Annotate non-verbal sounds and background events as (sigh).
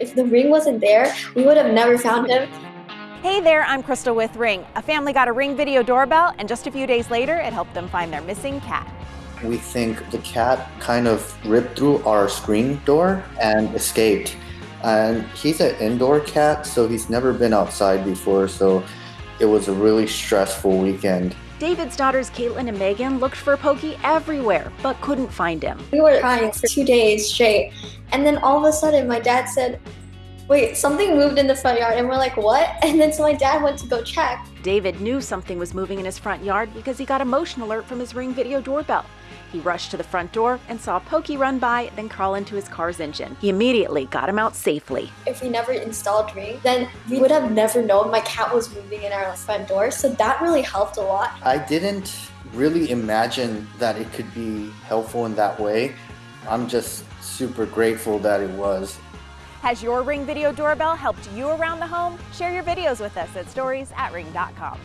If the ring wasn't there, we would have never found him. Hey there, I'm Crystal with Ring. A family got a Ring video doorbell, and just a few days later, it helped them find their missing cat. We think the cat kind of ripped through our screen door and escaped. And he's an indoor cat, so he's never been outside before, so it was a really stressful weekend. David's daughters Caitlin and Megan looked for Pokey everywhere, but couldn't find him. We were crying for two days straight. And then all of a sudden, my dad said, Wait, something moved in the front yard. And we're like, What? (laughs) And then so my dad went to go check. David knew something was moving in his front yard because he got a motion alert from his Ring video doorbell. He rushed to the front door and saw Pokey run by, then crawl into his car's engine. He immediately got him out safely. If we never installed Ring, then we would have never known my cat was moving in our front door. So that really helped a lot. I didn't really imagine that it could be helpful in that way. I'm just super grateful that it was. Has your Ring video doorbell helped you around the home? Share your videos with us at stories at ring.com.